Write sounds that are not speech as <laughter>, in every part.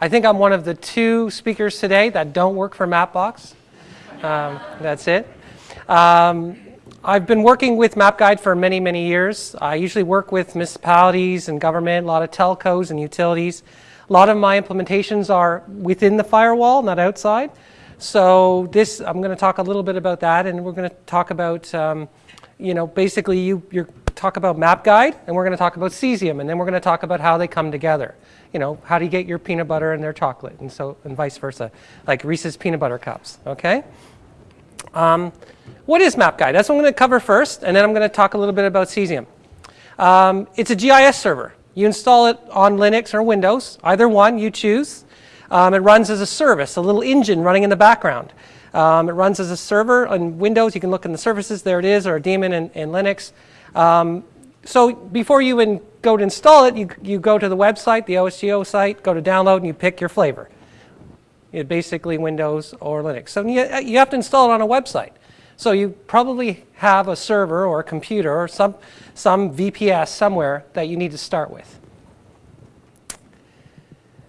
I think I'm one of the two speakers today that don't work for Mapbox. Um, that's it. Um, I've been working with MapGuide for many, many years. I usually work with municipalities and government, a lot of telcos and utilities. A lot of my implementations are within the firewall, not outside. So this, I'm going to talk a little bit about that, and we're going to talk about, um, you know, basically you you talk about MapGuide, and we're going to talk about Cesium, and then we're going to talk about how they come together. You know, how do you get your peanut butter and their chocolate, and so and vice versa, like Reese's peanut butter cups. Okay. Um, what is MapGuide? That's what I'm going to cover first, and then I'm going to talk a little bit about Cesium. Um, it's a GIS server. You install it on Linux or Windows, either one you choose. Um, it runs as a service, a little engine running in the background. Um, it runs as a server on Windows. You can look in the services. There it is, or a daemon in, in Linux. Um, so before you even go to install it, you, you go to the website, the OSGeo site, go to download, and you pick your flavor. It basically Windows or Linux. So you, you have to install it on a website. So you probably have a server or a computer or some, some VPS somewhere that you need to start with.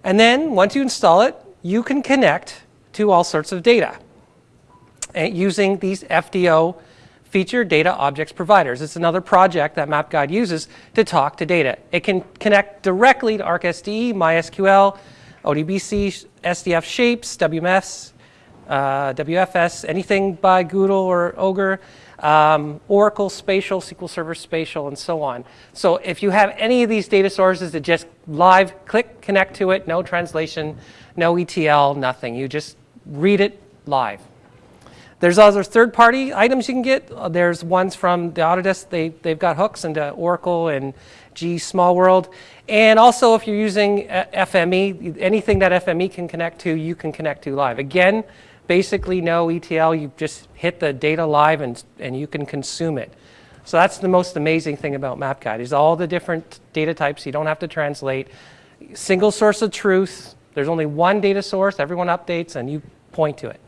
And then once you install it, you can connect to all sorts of data uh, using these FDO feature data objects providers. It's another project that MapGuide uses to talk to data. It can connect directly to ArcSDE, MySQL, ODBC, SDF shapes, WMS, uh, WFS, anything by GDAL or OGR, um, Oracle Spatial, SQL Server Spatial, and so on. So if you have any of these data sources that just live, click, connect to it, no translation, no ETL, nothing. You just read it live. There's other third-party items you can get. Uh, there's ones from the Autodesk. They, they've got hooks into Oracle and G Small World. And also, if you're using uh, FME, anything that FME can connect to, you can connect to live. Again, basically no ETL. You just hit the data live and, and you can consume it. So that's the most amazing thing about MapGuide is all the different data types. You don't have to translate. Single source of truth. There's only one data source. Everyone updates and you point to it.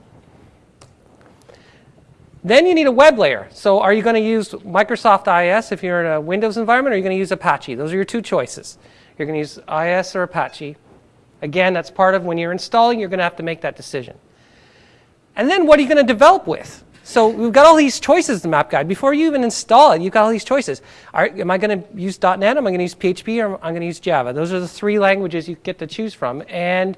Then you need a web layer. So are you going to use Microsoft IIS if you're in a Windows environment, or are you going to use Apache? Those are your two choices. You're going to use IIS or Apache. Again, that's part of when you're installing, you're going to have to make that decision. And then what are you going to develop with? So we've got all these choices in the MapGuide. Before you even install it, you've got all these choices. Am I going to use .NET, am I going to use PHP, or I'm going to use Java? Those are the three languages you get to choose from. And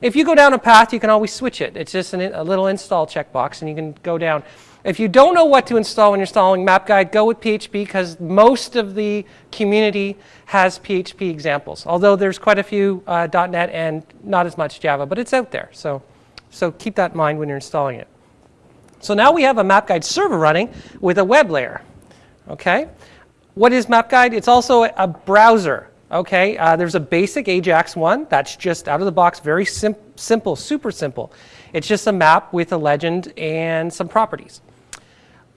if you go down a path, you can always switch it. It's just an, a little install checkbox, and you can go down. If you don't know what to install when you're installing MapGuide, go with PHP because most of the community has PHP examples. Although there's quite a few uh, .NET and not as much Java, but it's out there. So, so keep that in mind when you're installing it. So now we have a MapGuide server running with a web layer. Okay, what is MapGuide? It's also a browser. Okay, uh, there's a basic Ajax one that's just out of the box, very sim simple, super simple. It's just a map with a legend and some properties.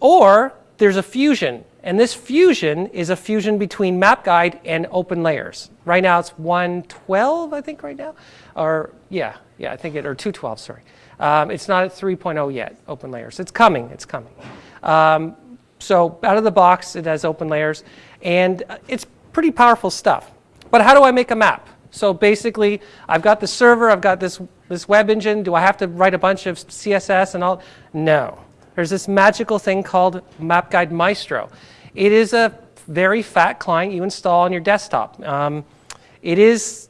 Or there's a fusion, and this fusion is a fusion between MapGuide and OpenLayers. Right now it's 112, I think, right now. Or, yeah, yeah, I think it, or 212, sorry. Um, it's not at 3.0 yet, OpenLayers. It's coming, it's coming. Um, so out of the box, it has OpenLayers, and it's pretty powerful stuff. But how do I make a map? So basically, I've got the server, I've got this, this web engine. Do I have to write a bunch of CSS and all? No. There's this magical thing called MapGuide Maestro. It is a very fat client you install on your desktop. Um, it is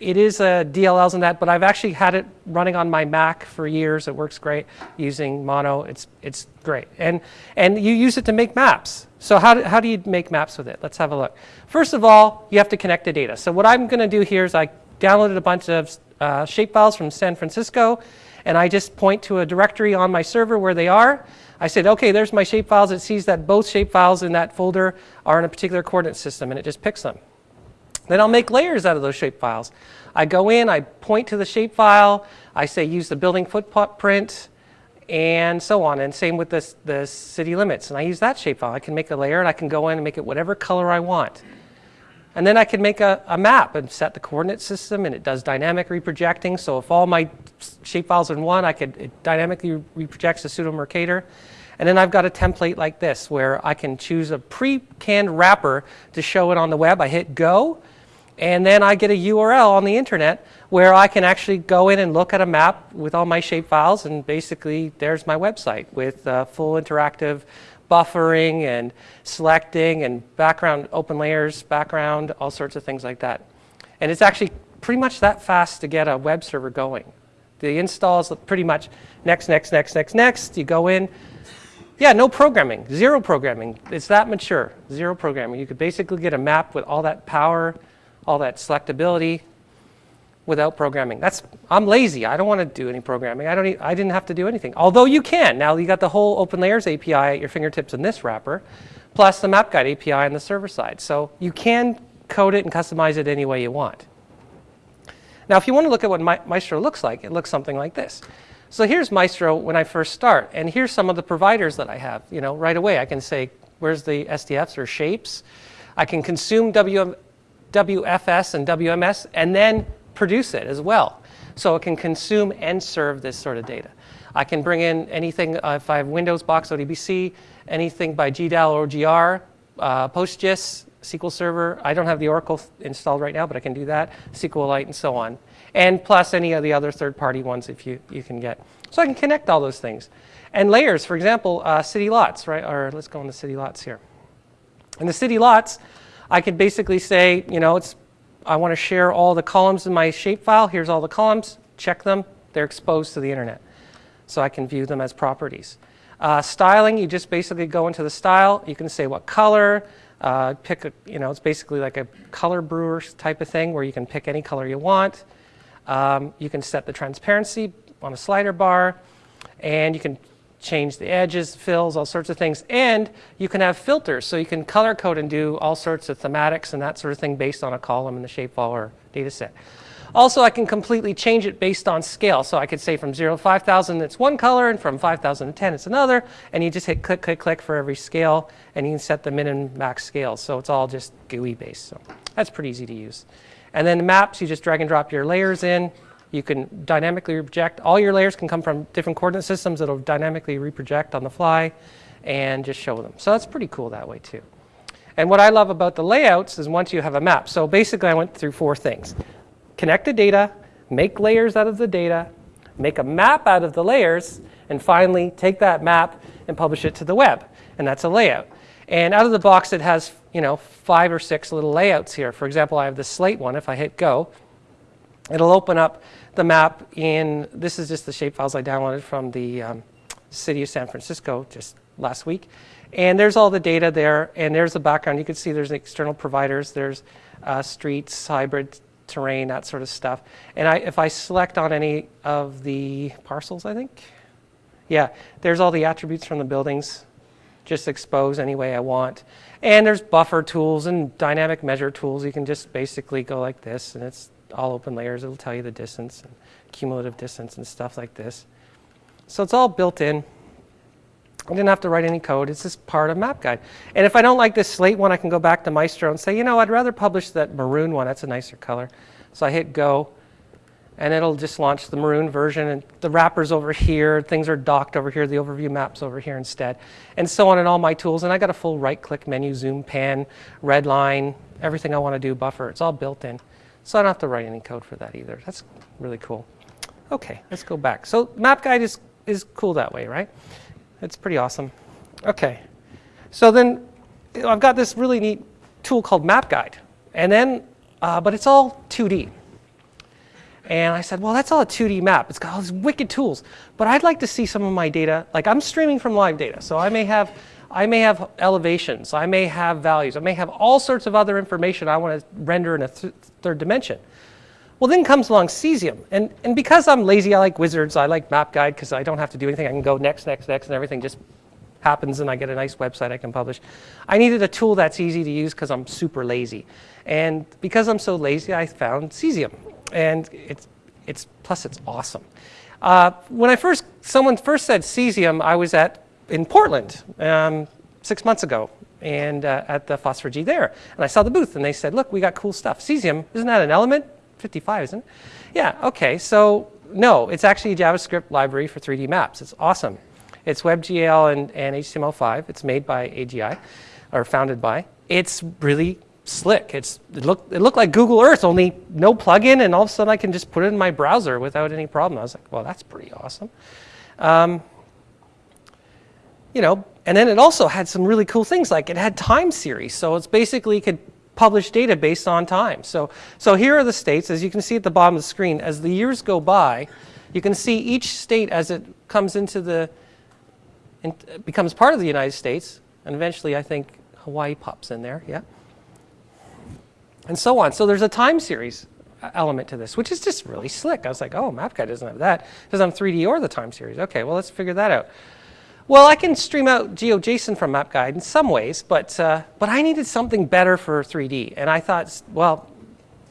it is a DLLs and that, but I've actually had it running on my Mac for years. It works great using Mono. It's it's great, and and you use it to make maps. So how do, how do you make maps with it? Let's have a look. First of all, you have to connect the data. So what I'm going to do here is I downloaded a bunch of uh, shapefiles from San Francisco and I just point to a directory on my server where they are. I said, okay, there's my shapefiles. It sees that both shapefiles in that folder are in a particular coordinate system, and it just picks them. Then I'll make layers out of those shapefiles. I go in, I point to the shapefile, I say use the building footprint, print and so on. And same with this, the city limits. And I use that shapefile. I can make a layer, and I can go in and make it whatever color I want. And then I can make a, a map and set the coordinate system, and it does dynamic reprojecting. So if all my shapefiles are in one, I could it dynamically reprojects the pseudo Mercator. And then I've got a template like this where I can choose a pre-canned wrapper to show it on the web. I hit go, And then I get a URL on the internet where I can actually go in and look at a map with all my shape files and basically there's my website with uh, full interactive buffering and selecting and background OpenLayers, background, all sorts of things like that. And it's actually pretty much that fast to get a web server going. The install is pretty much next, next, next, next, next. You go in. Yeah, no programming, zero programming. It's that mature, zero programming. You could basically get a map with all that power, all that selectability without programming. That's, I'm lazy. I don't want to do any programming. I, don't I didn't have to do anything. Although you can. Now you got the whole OpenLayers API at your fingertips in this wrapper, plus the MapGuide API on the server side. So you can code it and customize it any way you want. Now if you want to look at what Maestro looks like, it looks something like this. So here's Maestro when I first start, and here's some of the providers that I have. You know, right away I can say, where's the SDFs or shapes? I can consume WM WFS and WMS and then produce it as well. So it can consume and serve this sort of data. I can bring in anything, uh, if I have Windows Box ODBC, anything by GDAL or GR, uh, PostGIS, SQL Server. I don't have the Oracle installed right now, but I can do that, SQLite and so on. And plus any of the other third-party ones if you, you can get. So I can connect all those things. And layers, for example, uh, city lots, right? Or let's go into city lots here. In the city lots, I could basically say, you know, it's, I want to share all the columns in my shapefile. Here's all the columns. Check them. They're exposed to the internet. So I can view them as properties. Uh, styling, you just basically go into the style. You can say what color, uh, pick a, you know, it's basically like a color brewer type of thing where you can pick any color you want. Um, you can set the transparency on a slider bar and you can change the edges, fills, all sorts of things. And you can have filters, so you can color code and do all sorts of thematics and that sort of thing based on a column in the shapefile or data set. Also, I can completely change it based on scale. So I could say from 0 to 5,000 it's one color, and from 5,000 to 10 it's another. And you just hit click, click, click for every scale, and you can set the min and max scales. So it's all just GUI based. So that's pretty easy to use. And then the maps, you just drag and drop your layers in. You can dynamically reproject. All your layers can come from different coordinate systems that'll dynamically reproject on the fly and just show them. So that's pretty cool that way too. And what I love about the layouts is once you have a map. So basically I went through four things. Connect the data, make layers out of the data, make a map out of the layers, and finally take that map and publish it to the web. And that's a layout. And out of the box it has you know, five or six little layouts here. For example, I have the slate one. If I hit go, it'll open up the map in, this is just the shapefiles I downloaded from the um, city of San Francisco just last week. And there's all the data there, and there's the background. You can see there's external providers, there's uh, streets, hybrid terrain, that sort of stuff. And I, if I select on any of the parcels, I think, yeah, there's all the attributes from the buildings, just expose any way I want. And there's buffer tools and dynamic measure tools. You can just basically go like this, and it's all OpenLayers. It'll tell you the distance and cumulative distance and stuff like this. So it's all built in. I didn't have to write any code. It's just part of MapGuide. And if I don't like this slate one, I can go back to Maestro and say, you know, I'd rather publish that maroon one. That's a nicer color. So I hit go, and it'll just launch the maroon version. And the wrapper's over here. Things are docked over here. The overview map's over here instead. And so on in all my tools. And I got a full right-click menu, zoom, pan, red line, everything I want to do, buffer. It's all built in. So I don't have to write any code for that either. That's really cool. Okay, let's go back. So MapGuide is, is cool that way, right? It's pretty awesome. Okay, so then I've got this really neat tool called MapGuide. And then, uh, but it's all 2D. And I said, well, that's all a 2D map. It's got all these wicked tools. But I'd like to see some of my data. Like I'm streaming from live data. So I may have I may have elevations, I may have values, I may have all sorts of other information I want to render in a th third dimension. Well, then comes along Cesium. And, and because I'm lazy, I like wizards, I like MapGuide because I don't have to do anything. I can go next, next, next, and everything just happens and I get a nice website I can publish. I needed a tool that's easy to use because I'm super lazy. And because I'm so lazy, I found Cesium. And it's, it's plus it's awesome. Uh, when I first, someone first said Cesium, I was at in Portland um, six months ago and uh, at the FOSS4G there. And I saw the booth and they said, look, we got cool stuff. Cesium, isn't that an element? 55, isn't it? Yeah, okay, so no, it's actually a JavaScript library for 3D maps. It's awesome. It's WebGL and, and HTML5. It's made by AGI, or founded by. It's really slick. It's, it, looked, it looked like Google Earth, only no plugin, and all of a sudden I can just put it in my browser without any problem. I was like, well, that's pretty awesome. Um, you know, and then it also had some really cool things, like it had time series. So it's basically could publish data based on time. So, so here are the states, as you can see at the bottom of the screen. As the years go by, you can see each state as it comes into the, in, becomes part of the United States, and eventually I think Hawaii pops in there, yeah? And so on. So there's a time series uh, element to this, which is just really slick. I was like, oh, MapGuide doesn't have that. It have 3D or the time series. Okay, well, let's figure that out. Well, I can stream out GeoJSON from MapGuide in some ways, but, uh, but I needed something better for 3D. And I thought, well,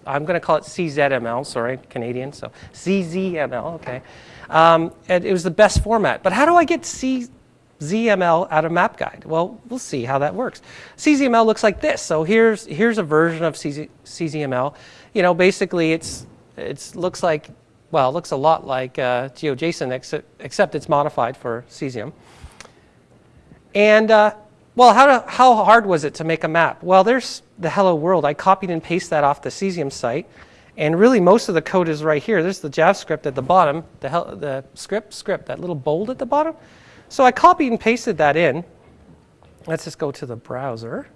I'm going to call it CZML, sorry, Canadian, so CZML, okay. Um, and it was the best format. But how do I get CZML out of MapGuide? Well, we'll see how that works. CZML looks like this. So here's, here's a version of CZ, CZML. You know, basically it's, it looks like, well, it looks a lot like uh, GeoJSON, except it's modified for cesium. And uh, well, how, how hard was it to make a map? Well, there's the hello world. I copied and pasted that off the Cesium site. And really, most of the code is right here. There's the JavaScript at the bottom, the, the script, script, that little bold at the bottom. So I copied and pasted that in. Let's just go to the browser.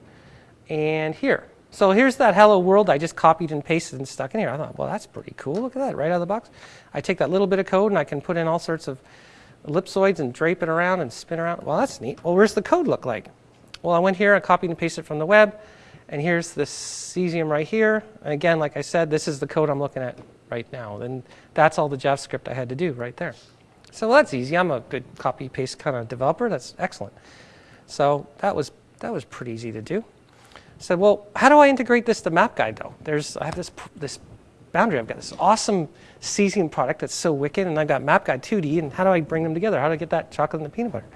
And here. So here's that hello world I just copied and pasted and stuck in here. I thought, well, that's pretty cool. Look at that, right out of the box. I take that little bit of code and I can put in all sorts of ellipsoids and drape it around and spin around. Well, that's neat. Well, where's the code look like? Well, I went here, I copied and pasted it from the web, and here's the cesium right here. And again, like I said, this is the code I'm looking at right now. And that's all the JavaScript I had to do right there. So well, that's easy. I'm a good copy paste kind of developer. That's excellent. So that was that was pretty easy to do. Said, well, how do I integrate this to map MapGuide though? There's I have this this boundary. I've got this awesome cesium product that's so wicked, and I've got MapGuide 2D, and how do I bring them together? How do I get that chocolate and the peanut butter?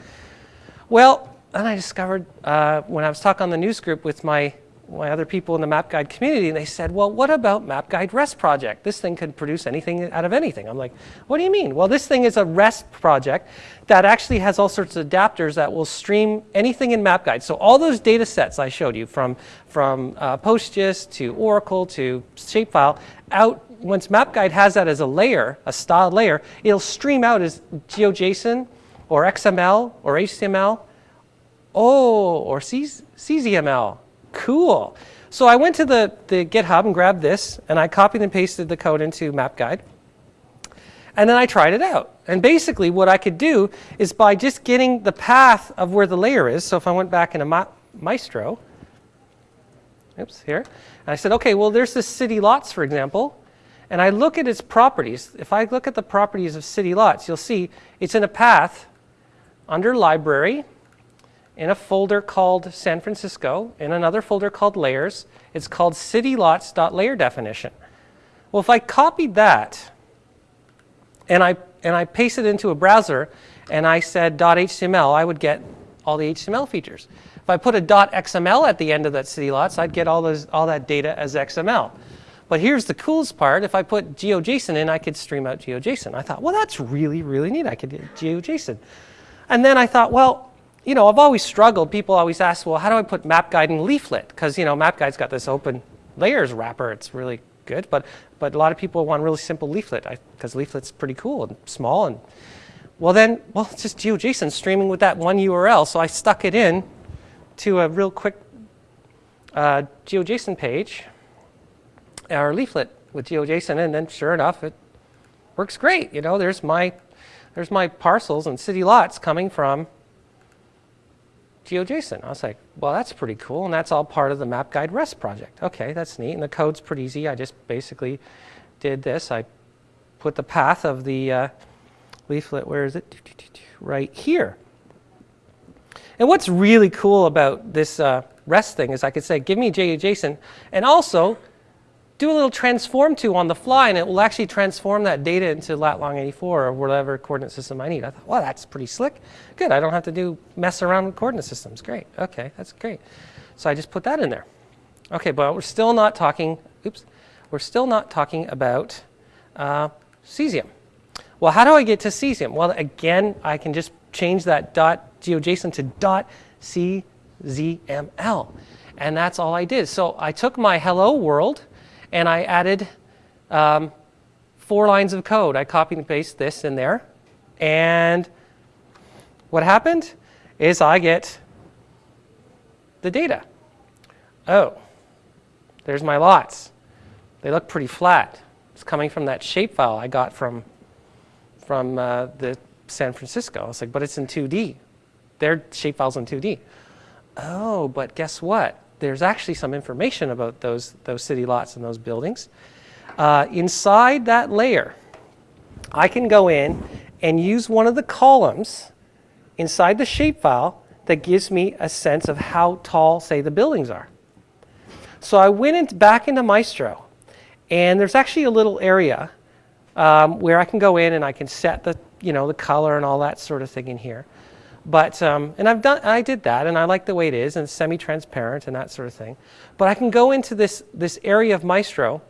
Well, then I discovered uh, when I was talking on the news group with my, my other people in the MapGuide community, and they said, well, what about MapGuide REST project? This thing could produce anything out of anything. I'm like, what do you mean? Well, this thing is a REST project that actually has all sorts of adapters that will stream anything in MapGuide. So all those data sets I showed you from, from uh, PostGIS to Oracle to Shapefile out once MapGuide has that as a layer, a styled layer, it'll stream out as GeoJSON or XML or HTML. Oh, or CZML. Cool. So I went to the, the GitHub and grabbed this, and I copied and pasted the code into MapGuide. And then I tried it out. And basically what I could do is by just getting the path of where the layer is, so if I went back into Ma Maestro, oops, here, and I said, okay, well, there's this city lots, for example and I look at its properties, if I look at the properties of city lots, you'll see it's in a path under library in a folder called San Francisco, in another folder called layers. It's called citylots.layer definition. Well, if I copied that and I, and I pasted it into a browser and I said .html, I would get all the HTML features. If I put a .xml at the end of that city lots, I'd get all, those, all that data as XML. But here's the coolest part. If I put GeoJSON in, I could stream out GeoJSON. I thought, well, that's really, really neat. I could get GeoJSON. And then I thought, well, you know, I've always struggled. People always ask, well, how do I put MapGuide in Leaflet? Because, you know, MapGuide's got this open layers wrapper. It's really good. But, but a lot of people want really simple Leaflet because Leaflet's pretty cool and small. And Well, then, well, it's just GeoJSON streaming with that one URL. So I stuck it in to a real quick uh, GeoJSON page our leaflet with GeoJSON, and then sure enough, it works great. You know, there's my, there's my parcels and city lots coming from GeoJSON. I was like, well, that's pretty cool, and that's all part of the MapGuide REST project. Okay, that's neat, and the code's pretty easy. I just basically did this. I put the path of the uh, leaflet, where is it? Right here. And what's really cool about this uh, REST thing is I could say, give me GeoJSON, and also do a little transform to on the fly, and it will actually transform that data into lat long 84 or whatever coordinate system I need. I thought, well, that's pretty slick. Good, I don't have to do mess around with coordinate systems. Great, okay, that's great. So I just put that in there. Okay, but we're still not talking, oops, we're still not talking about uh, cesium. Well, how do I get to cesium? Well, again, I can just change that dot GeoJSON to dot CZML. And that's all I did. So I took my hello world and I added um, four lines of code. I copied and pasted this in there. And what happened is I get the data. Oh, there's my lots. They look pretty flat. It's coming from that shapefile I got from, from uh, the San Francisco. I was like, but it's in 2D. Their shapefile's in 2D. Oh, but guess what? There's actually some information about those, those city lots and those buildings. Uh, inside that layer, I can go in and use one of the columns inside the shapefile that gives me a sense of how tall, say, the buildings are. So I went in, back into Maestro, and there's actually a little area um, where I can go in and I can set the, you know, the color and all that sort of thing in here. But, um, and I've done, I did that, and I like the way it is, and semi-transparent and that sort of thing. But I can go into this, this area of Maestro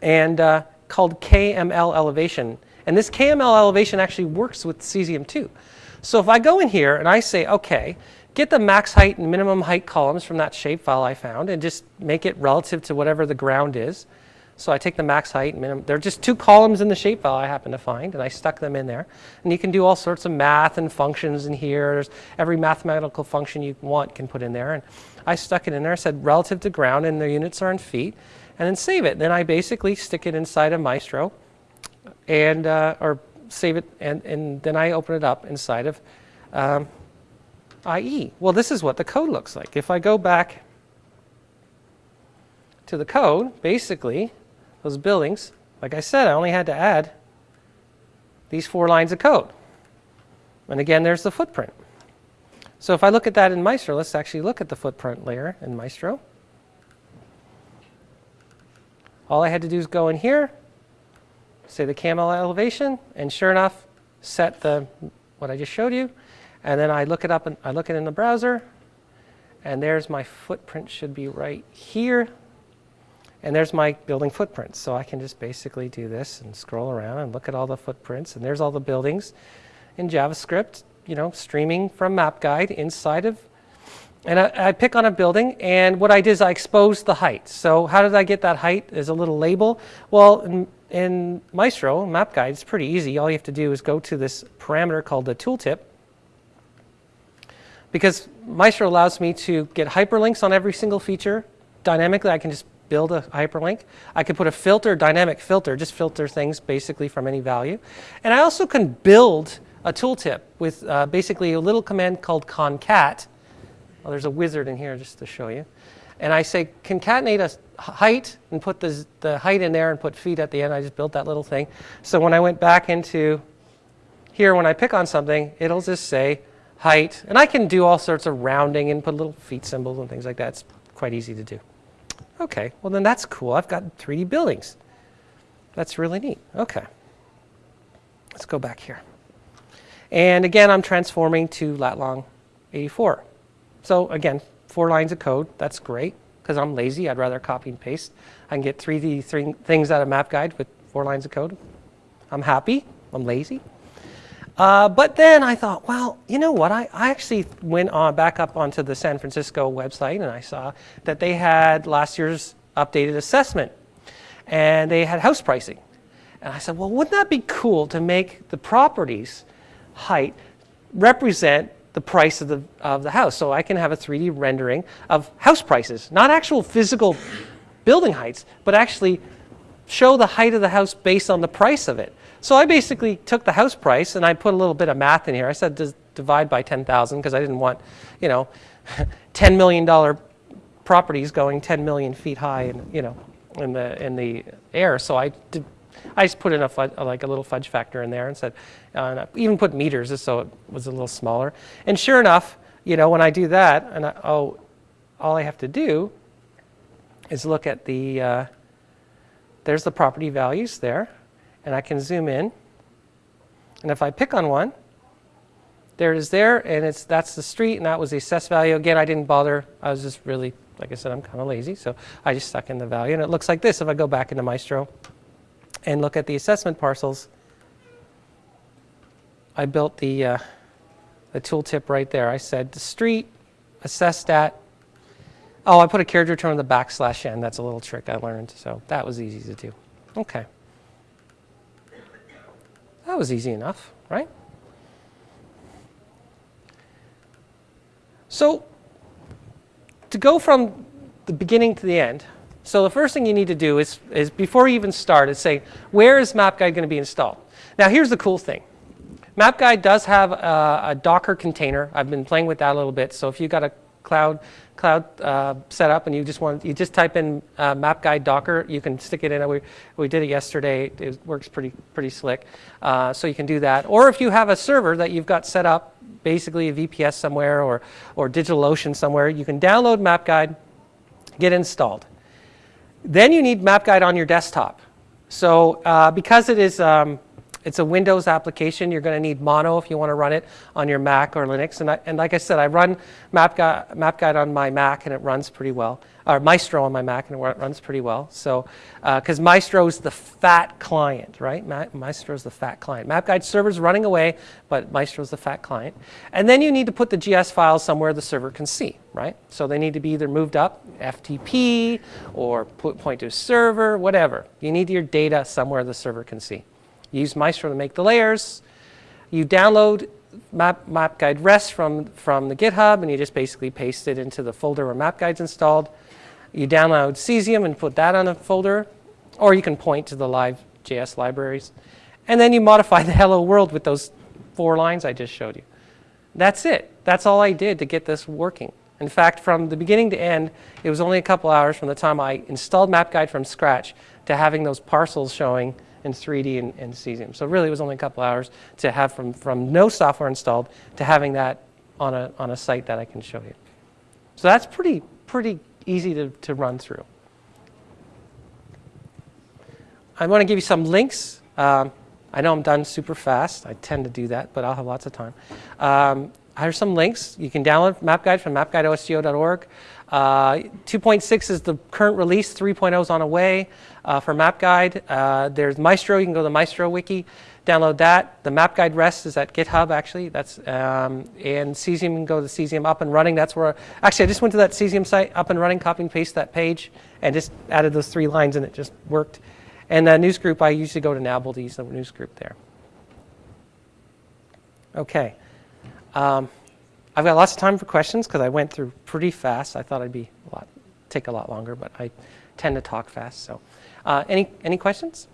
and uh, called KML elevation. And this KML elevation actually works with cesium too. So if I go in here and I say, okay, get the max height and minimum height columns from that shapefile I found and just make it relative to whatever the ground is. So I take the max height, minimum, There are just two columns in the shapefile I happen to find, and I stuck them in there. And you can do all sorts of math and functions in here. There's every mathematical function you want can put in there. And I stuck it in there, said relative to ground, and the units are in feet, and then save it. Then I basically stick it inside of Maestro, and uh, or save it, and, and then I open it up inside of um, IE. Well, this is what the code looks like. If I go back to the code, basically, those buildings, like I said, I only had to add these four lines of code. And again, there's the footprint. So if I look at that in Maestro, let's actually look at the footprint layer in Maestro. All I had to do is go in here, say the KML elevation, and sure enough, set the what I just showed you. And then I look it up and I look it in the browser, and there's my footprint should be right here. And there's my building footprints. So I can just basically do this and scroll around and look at all the footprints. And there's all the buildings in JavaScript, you know, streaming from MapGuide inside of. And I, I pick on a building, and what I did is I exposed the height. So how did I get that height? There's a little label. Well, in, in Maestro, MapGuide, it's pretty easy. All you have to do is go to this parameter called the tooltip. Because Maestro allows me to get hyperlinks on every single feature dynamically. I can just build a hyperlink. I could put a filter, dynamic filter, just filter things basically from any value. And I also can build a tooltip with uh, basically a little command called concat. Well, there's a wizard in here just to show you. And I say concatenate a height and put the, the height in there and put feet at the end. I just built that little thing. So when I went back into here, when I pick on something, it'll just say height. And I can do all sorts of rounding and put little feet symbols and things like that. It's quite easy to do. Okay, well then that's cool. I've got 3D buildings. That's really neat. Okay. Let's go back here. And again, I'm transforming to Latlong 84. So again, four lines of code. That's great because I'm lazy. I'd rather copy and paste. I can get 3D th things out of MapGuide with four lines of code. I'm happy. I'm lazy. Uh, but then I thought, well, you know what? I, I actually went on back up onto the San Francisco website and I saw that they had last year's updated assessment and they had house pricing. And I said, well, wouldn't that be cool to make the properties height represent the price of the, of the house? So I can have a 3D rendering of house prices, not actual physical building heights, but actually show the height of the house based on the price of it. So I basically took the house price and I put a little bit of math in here. I said divide by 10,000 because I didn't want, you know, <laughs> $10 million properties going 10 million feet high and, you know, in the, in the air. So I did, I just put in a like a little fudge factor in there and said, uh, even put meters just so it was a little smaller. And sure enough, you know, when I do that, and I, oh, all I have to do is look at the, uh, there's the property values there and I can zoom in. And if I pick on one, there it is there, and it's that's the street, and that was the assessed value. Again, I didn't bother. I was just really, like I said, I'm kind of lazy, so I just stuck in the value. And it looks like this if I go back into Maestro and look at the assessment parcels. I built the, uh, the tooltip right there. I said the street assessed at Oh, I put a carriage return on the backslash n. That's a little trick I learned, so that was easy to do. Okay. That was easy enough, right? So to go from the beginning to the end, so the first thing you need to do is, is before you even start is say, where is MapGuide going to be installed? Now here's the cool thing. MapGuide does have a, a, Docker container. I've been playing with that a little bit. So if you've got a cloud cloud uh, setup and you just want you just type in uh, MapGuide Docker, you can stick it in. We, we did it yesterday. It works pretty pretty slick. Uh, so you can do that. Or if you have a server that you've got set up, basically a VPS somewhere or or DigitalOcean somewhere, you can download MapGuide, get installed. Then you need MapGuide on your desktop. So uh, because it is um, it's a Windows application. You're going to need Mono if you want to run it on your Mac or Linux. And, I, and like I said, I run MapGuide, MapGuide on my Mac and it runs pretty well. Or Maestro on my Mac and it runs pretty well. So, because uh, Maestro is the fat client, right? Ma Maestro is the fat client. MapGuide server's running away, but Maestro is the fat client. And then you need to put the GS files somewhere the server can see, right? So they need to be either moved up, FTP, or put, point to server, whatever. You need your data somewhere the server can see. Use Maestro to make the layers. You download Map, MapGuide REST from, from the GitHub, and you just basically paste it into the folder where MapGuide's installed. You download Cesium and put that on a folder, or you can point to the live JS libraries. And then you modify <laughs> the hello world with those four lines I just showed you. That's it. That's all I did to get this working. In fact, from the beginning to end, it was only a couple hours from the time I installed MapGuide from scratch to having those parcels showing in 3D and, and Cesium. So really it was only a couple hours to have from, from no software installed to having that on a, on a site that I can show you. So that's pretty, pretty easy to, to run through. I want to give you some links. Um, I know I'm done super fast. I tend to do that, but I'll have lots of time. Um, here's some links. You can download MapGuide from mapguide.osgeo.org. Uh, 2.6 is the current release, 3.0 is on the way uh, for MapGuide. Uh, there's Maestro, you can go to the Maestro wiki, download that. The MapGuide REST is at GitHub actually, that's, um, and Cesium, you can go to Cesium up and running. That's where, actually I just went to that Cesium site, up and running, copy and paste that page, and just added those three lines and it just worked. And the news group, I usually go to Nabble to use the news group there. Okay. Um, I've got lots of time for questions because I went through pretty fast. I thought I'd be a lot, take a lot longer, but I tend to talk fast. So, uh, any any questions?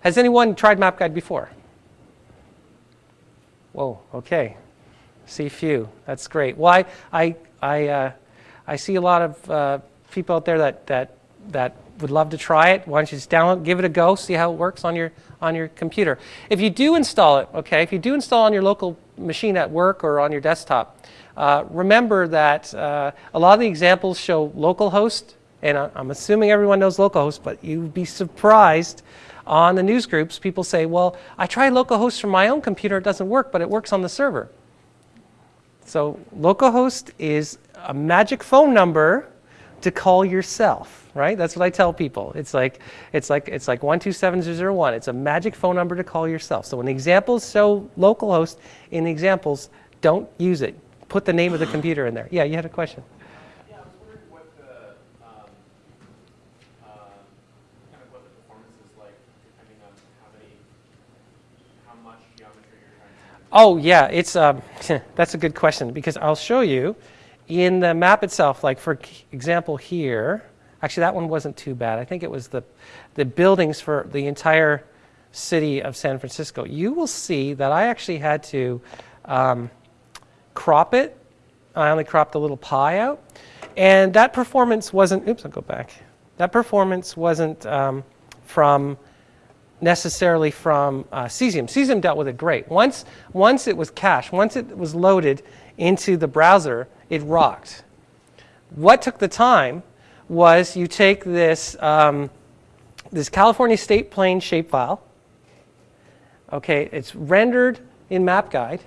Has anyone tried MapGuide before? Whoa. Okay. See few. That's great. Well, I I I, uh, I see a lot of uh, people out there that that that would love to try it. Why don't you just download, give it a go, see how it works on your on your computer. If you do install it, okay, if you do install on your local machine at work or on your desktop, uh, remember that uh, a lot of the examples show localhost, and I'm assuming everyone knows localhost, but you'd be surprised on the news groups, people say, well, I tried localhost from my own computer, it doesn't work, but it works on the server. So localhost is a magic phone number to call yourself, right? That's what I tell people. It's like it's like it's like 127001. It's a magic phone number to call yourself. So when the examples show localhost in the examples, don't use it. Put the name of the computer in there. Yeah, you had a question. Yeah, I was wondering what the kind of what the performance is like depending on how many how much geometry you're trying to. Oh yeah, it's um, <laughs> that's a good question because I'll show you in the map itself, like for example here, actually that one wasn't too bad. I think it was the, the buildings for the entire city of San Francisco. You will see that I actually had to um, crop it. I only cropped a little pie out. And that performance wasn't, oops, I'll go back. That performance wasn't um, from necessarily from uh, Cesium. Cesium dealt with it great. Once, once it was cached, once it was loaded into the browser, it rocked. What took the time was you take this, um, this California state plane shapefile, okay, it's rendered in MapGuide,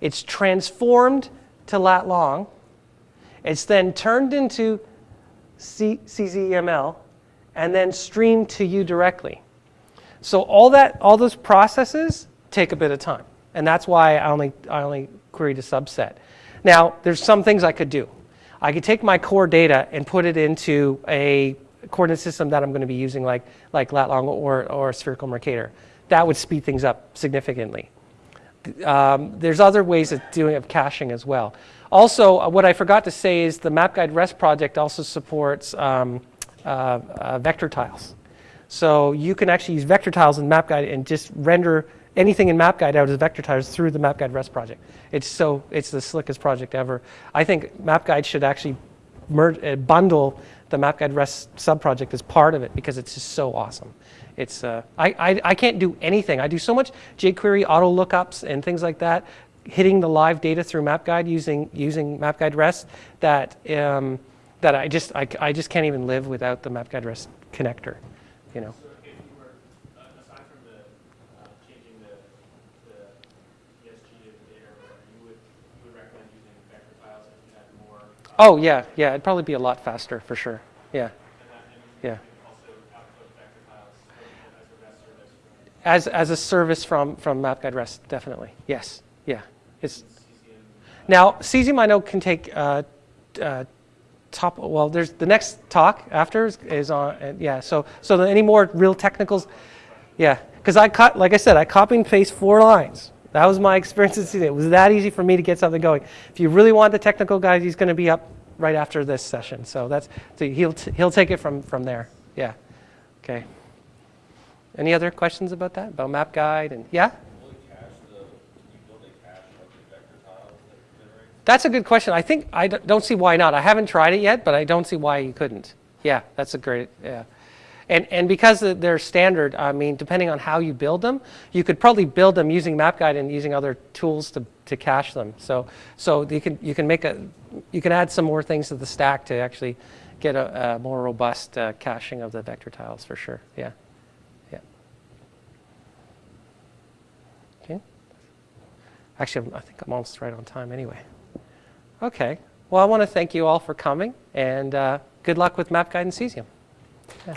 it's transformed to lat long, it's then turned into C CZML, and then streamed to you directly. So all that, all those processes take a bit of time, and that's why I only, I only queried a subset. Now, there's some things I could do. I could take my core data and put it into a coordinate system that I'm going to be using like, like lat long or, or spherical Mercator. That would speed things up significantly. Um, there's other ways of doing of caching as well. Also, uh, what I forgot to say is the MapGuide REST project also supports um, uh, uh, vector tiles. So you can actually use vector tiles in MapGuide and just render anything in MapGuide out as vector through the MapGuide REST project. It's so it's the slickest project ever. I think MapGuide should actually merge, uh, bundle the MapGuide REST subproject as part of it because it's just so awesome. It's uh, I, I I can't do anything. I do so much jQuery auto lookups and things like that, hitting the live data through MapGuide using using MapGuide REST that um, that I just I, I just can't even live without the MapGuide REST connector. You know. So if you were, uh, aside from the, uh, changing the, the ESG of the data or whatever, you would, you would recommend using vector tiles if you had more? uh, Oh yeah, yeah. It'd probably be a lot faster for sure. Yeah, yeah. as As a service from from MapGuide REST, definitely. Yes. Yeah. It's now Cesium I know can take uh, uh, top. Well, there's the next talk after is, is on. Uh, yeah. So so any more real technicals? Yeah. Because I cut like I said, I copy and paste four lines. That was my experience. It was that easy for me to get something going. If you really want the technical guy, he's going to be up right after this session. So that's so he'll he'll take it from from there. Yeah. Okay. Any other questions about that? About MapGuide and yeah? That's a good question. I think I don't see why not. I haven't tried it yet, but I don't see why you couldn't. Yeah, that's a great yeah. And and because they're- standard, I mean, depending on how you build them, you could probably build them using MapGuide and using other tools to, to cache them. So so you can you can make a you can add some more things to the stack to actually get a, a more robust uh, caching of the vector tiles for sure. Yeah. Yeah. Okay. Actually, I think I'm almost right on time anyway. Okay. Well, I want to thank you all for coming, and uh, good luck with MapGuide and Cesium. Yeah.